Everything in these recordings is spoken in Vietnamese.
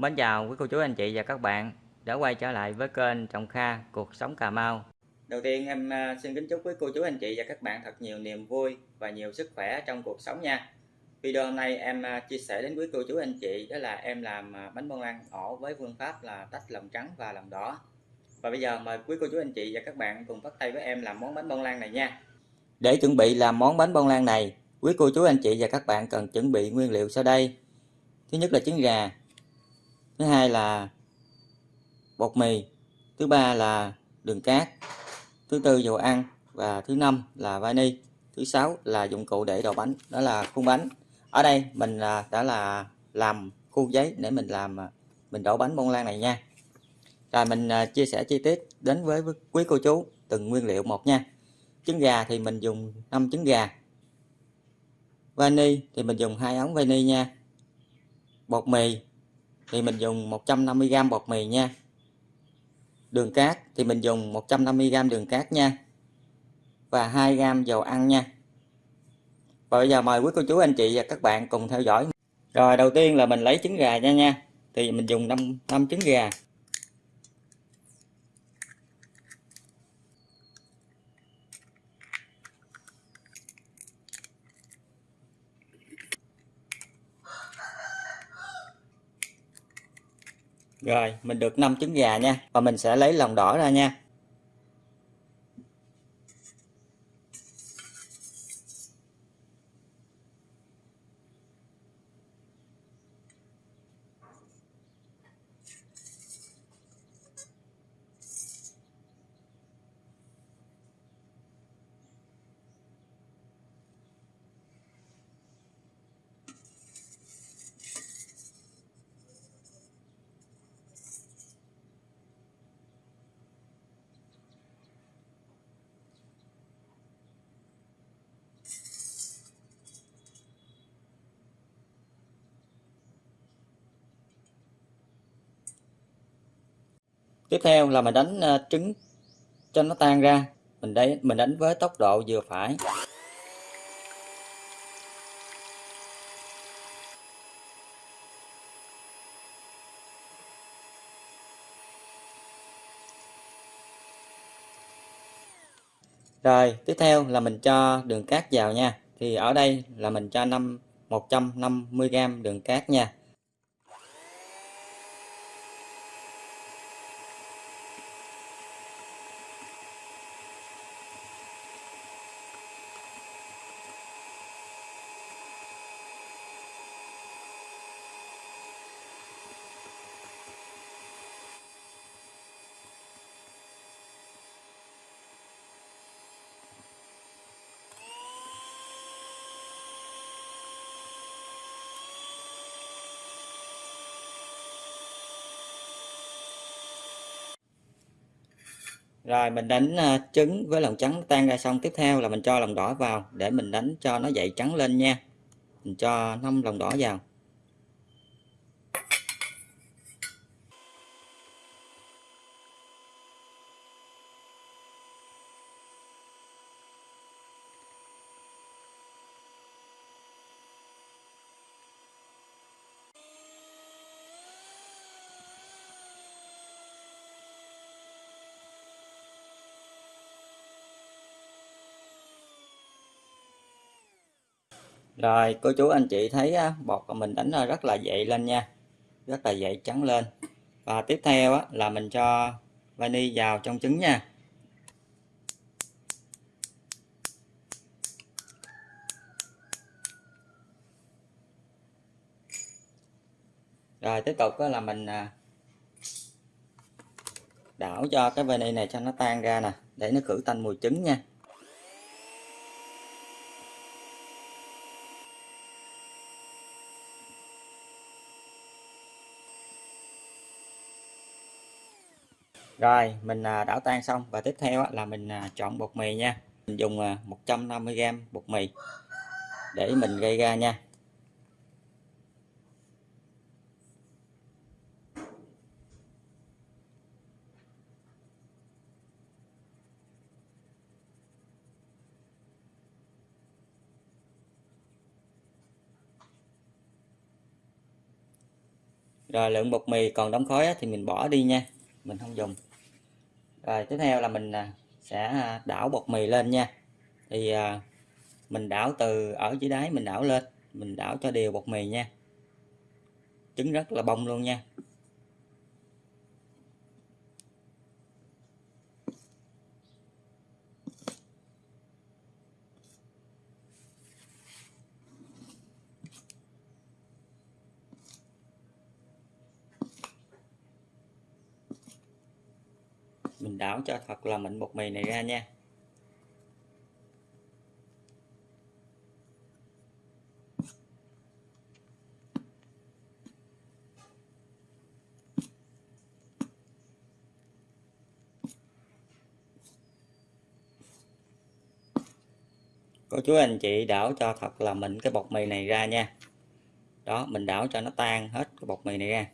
Mến chào quý cô chú anh chị và các bạn đã quay trở lại với kênh Trồng Kha Cuộc Sống Cà Mau. Đầu tiên em à, xin kính chúc quý cô chú anh chị và các bạn thật nhiều niềm vui và nhiều sức khỏe trong cuộc sống nha. Video hôm nay em à, chia sẻ đến quý cô chú anh chị đó là em làm à, bánh bông lan ổ với phương pháp là tách lòng trắng và lòng đỏ. Và bây giờ mời quý cô chú anh chị và các bạn cùng bắt tay với em làm món bánh bông lan này nha. Để chuẩn bị làm món bánh bông lan này, quý cô chú anh chị và các bạn cần chuẩn bị nguyên liệu sau đây. Thứ nhất là trứng gà, thứ hai là bột mì, thứ ba là đường cát, thứ tư dầu ăn và thứ năm là vani, thứ sáu là dụng cụ để đổ bánh, đó là khuôn bánh. Ở đây mình à, đã là làm khuôn giấy để mình làm à, mình đổ bánh bông lan này nha. Rồi mình à, chia sẻ chi tiết đến với quý cô chú từng nguyên liệu một nha. Trứng gà thì mình dùng 5 trứng gà. Vani thì mình dùng hai ống vani nha. Bột mì thì mình dùng 150g bột mì nha. Đường cát thì mình dùng 150g đường cát nha. Và 2g dầu ăn nha. Và bây giờ mời quý cô chú anh chị và các bạn cùng theo dõi. Rồi đầu tiên là mình lấy trứng gà nha nha. Thì mình dùng 5, 5 trứng gà. Rồi, mình được 5 trứng gà nha. Và mình sẽ lấy lòng đỏ ra nha. Tiếp theo là mình đánh à, trứng cho nó tan ra mình đấy mình đánh với tốc độ vừa phải Rồi, tiếp theo là mình cho đường cát vào nha. Thì ở đây là mình cho 5 150g đường cát nha. Rồi, mình đánh à, trứng với lòng trắng tan ra xong. Tiếp theo là mình cho lòng đỏ vào để mình đánh cho nó dậy trắng lên nha. Mình cho 5 lòng đỏ vào. Rồi, cô chú anh chị thấy bột của mình đánh rất là dậy lên nha. Rất là dậy trắng lên. Và tiếp theo là mình cho vani vào trong trứng nha. Rồi, tiếp tục là mình à, đảo cho cái vani này cho nó tan ra nè, để nó khử tanh mùi trứng nha. Rồi, mình à, đảo tan xong. Và tiếp theo là mình à, chọn bột mì nha. Mình dùng à, 150g bột mì để mình gây ra nha. Rồi, lượng bột mì còn đóng khói thì mình bỏ đi nha. Mình không dùng rồi, tiếp theo là mình à, sẽ à, đảo bột mì lên nha. Thì à, mình đảo từ ở dưới đáy mình đảo lên, mình đảo cho đều bột mì nha. Trứng rất là bông luôn nha. Mình đảo cho thật là mịn bột mì này ra nha. Cô chú anh chị đảo cho thật là mịn cái bột mì này ra nha. Đó, mình đảo cho nó tan hết cái bột mì này ra.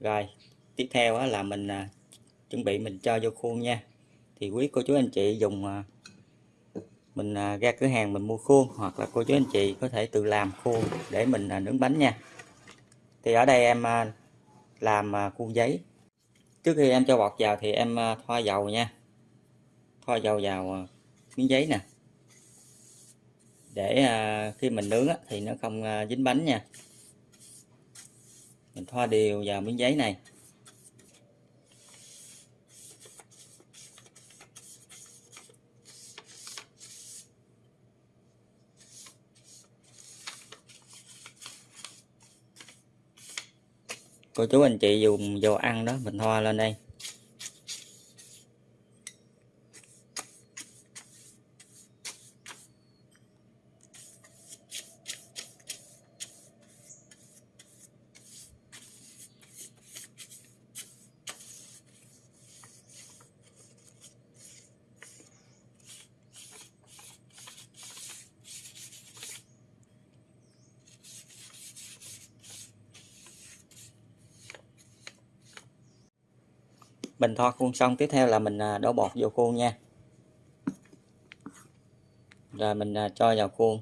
Rồi, tiếp theo là mình à, chuẩn bị mình cho vô khuôn nha. Thì quý cô chú anh chị dùng à, mình à, ra cửa hàng mình mua khuôn, hoặc là cô chú anh chị có thể tự làm khuôn để mình à, nướng bánh nha. Thì ở đây em làm khuôn giấy. Trước khi em cho bọt vào thì em thoa dầu nha. Thoa dầu vào miếng giấy nè. Để khi mình nướng thì nó không dính bánh nha. Mình thoa đều vào miếng giấy này. Cô chú anh chị dùng dầu ăn đó mình thoa lên đây. Mình thoa khuôn xong, tiếp theo là mình à, đổ bột vô khuôn nha. Rồi mình à, cho vào khuôn.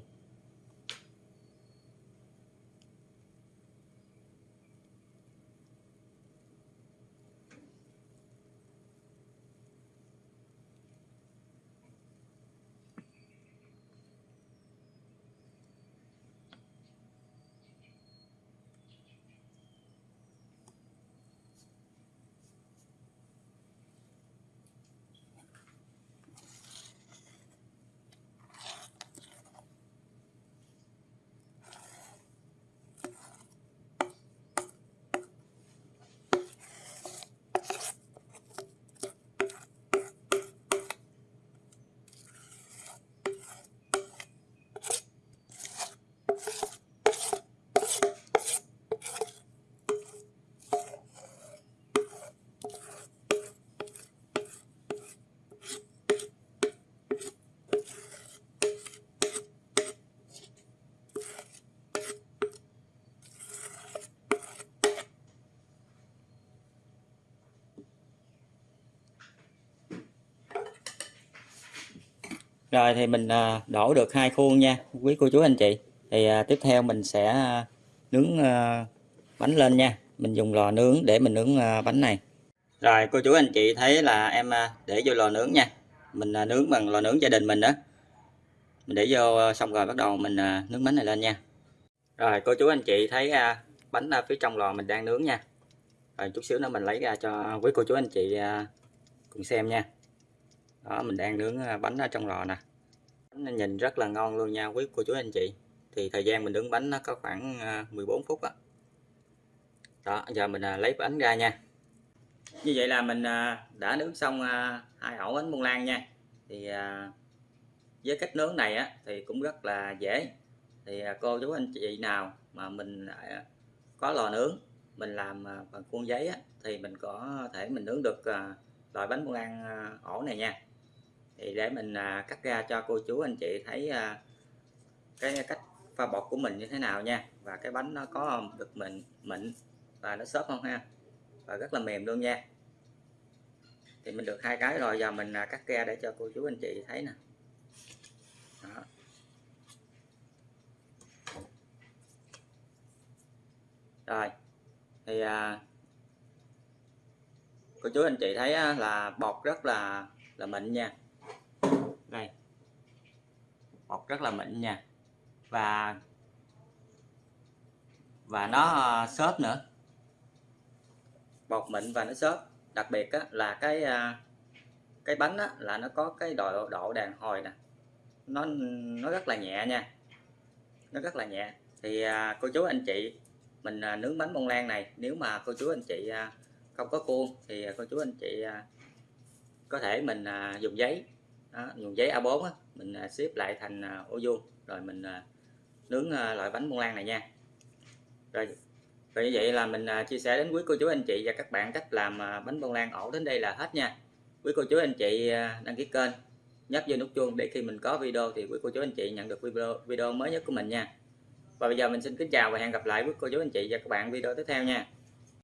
Rồi thì mình à, đổ được hai khuôn nha, quý cô chú anh chị. Thì à, tiếp theo mình sẽ à, nướng bánh lên nha. Mình dùng lò nướng để mình nướng bánh này. Rồi, cô chú anh chị thấy là em để vô lò nướng nha. Mình nướng bằng lò nướng gia đình mình đó. Mình để vô xong rồi bắt đầu mình nướng bánh này lên nha. Rồi, cô chú anh chị thấy bánh phía trong lò mình đang nướng nha. Rồi chút xíu nữa mình lấy ra cho quý cô chú anh chị cùng xem nha đó mình đang nướng à, bánh ở trong lò nè. Bánh nhìn rất là ngon luôn nha quý cô chú anh chị. Thì thời gian mình nướng bánh nó có khoảng à, 14 phút đó, đó giờ mình à, lấy bánh ra nha. Như vậy là mình đã nướng xong hai ổ bánh bông lan nha. Thì với cách nướng này á, thì cũng rất là dễ. Thì cô chú anh chị nào mà mình có lò nướng mình làm bằng khuôn giấy á, thì mình có thể mình nướng được loại bánh bông lan ổ này nha thì để mình à, cắt ra cho cô chú anh chị thấy à, cái cách pha bột của mình như thế nào nha. Và cái bánh nó có được mịn mịn và nó xốp không ha? Và rất là mềm luôn nha. Thì mình được hai cái rồi giờ mình à, cắt ra để cho cô chú anh chị thấy nè. Đó. rồi thì à, cô chú anh chị thấy là bột rất là là mịn nha đây. Bọc rất là mịn nha. Và và nó ờ, xốp nữa. Bọc mịn và nó xốp. Đặc biệt á, là cái ờ, cái bánh á, là nó có cái độ độ đàn hồi nè. Nó nó rất là nhẹ nha. Nó rất là nhẹ. Thì à, cô chú anh chị mình à, nướng bánh bông lan này nếu mà cô chú anh chị à, không có khuôn thì cô chú anh chị à, có thể mình à, dùng giấy đó, dùng giấy A4 á, mình à, xếp lại thành à, ô vuông. Rồi mình à, nướng loại bánh bông lan này nha. Rồi vậy vậy là mình chia sẻ đến quý cô chú anh chị và các bạn cách làm bánh bông lan ổ đến đây là hết nha. Quý cô chú anh chị đăng ký kênh nhấp vô nút chuông để khi mình có video thì quý cô chú anh chị nhận được video video mới nhất của mình nha. Và bây giờ mình xin kính chào và hẹn gặp lại quý cô chú anh chị và các bạn video tiếp theo nha.